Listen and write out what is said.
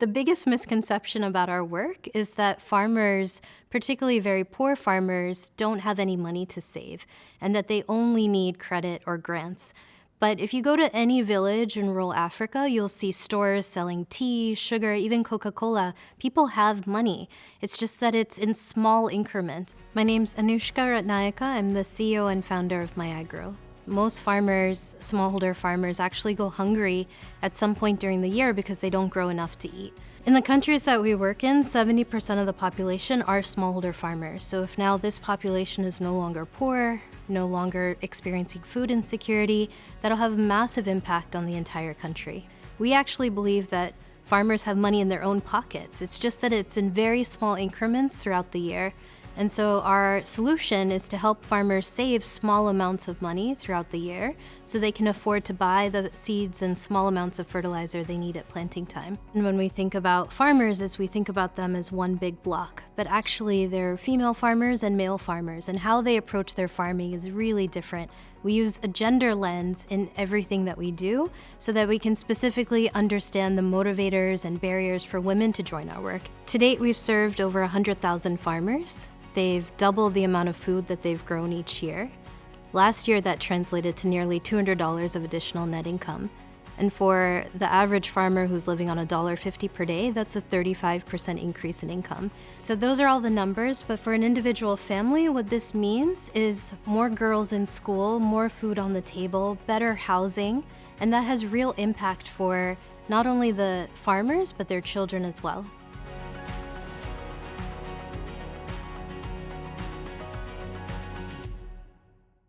The biggest misconception about our work is that farmers, particularly very poor farmers, don't have any money to save and that they only need credit or grants. But if you go to any village in rural Africa, you'll see stores selling tea, sugar, even Coca Cola. People have money. It's just that it's in small increments. My name's Anushka Ratnayake. I'm the CEO and founder of MyAgro. Most farmers, smallholder farmers, actually go hungry at some point during the year because they don't grow enough to eat. In the countries that we work in, 70% of the population are smallholder farmers. So if now this population is no longer poor, no longer experiencing food insecurity, that'll have a massive impact on the entire country. We actually believe that farmers have money in their own pockets. It's just that it's in very small increments throughout the year. And so our solution is to help farmers save small amounts of money throughout the year so they can afford to buy the seeds and small amounts of fertilizer they need at planting time. And when we think about farmers, as we think about them as one big block, but actually they're female farmers and male farmers, and how they approach their farming is really different. We use a gender lens in everything that we do so that we can specifically understand the motivators and barriers for women to join our work. To date, we've served over 100,000 farmers. They've doubled the amount of food that they've grown each year. Last year, that translated to nearly $200 of additional net income. And for the average farmer who's living on $1.50 per day, that's a 35% increase in income. So those are all the numbers, but for an individual family, what this means is more girls in school, more food on the table, better housing, and that has real impact for not only the farmers, but their children as well.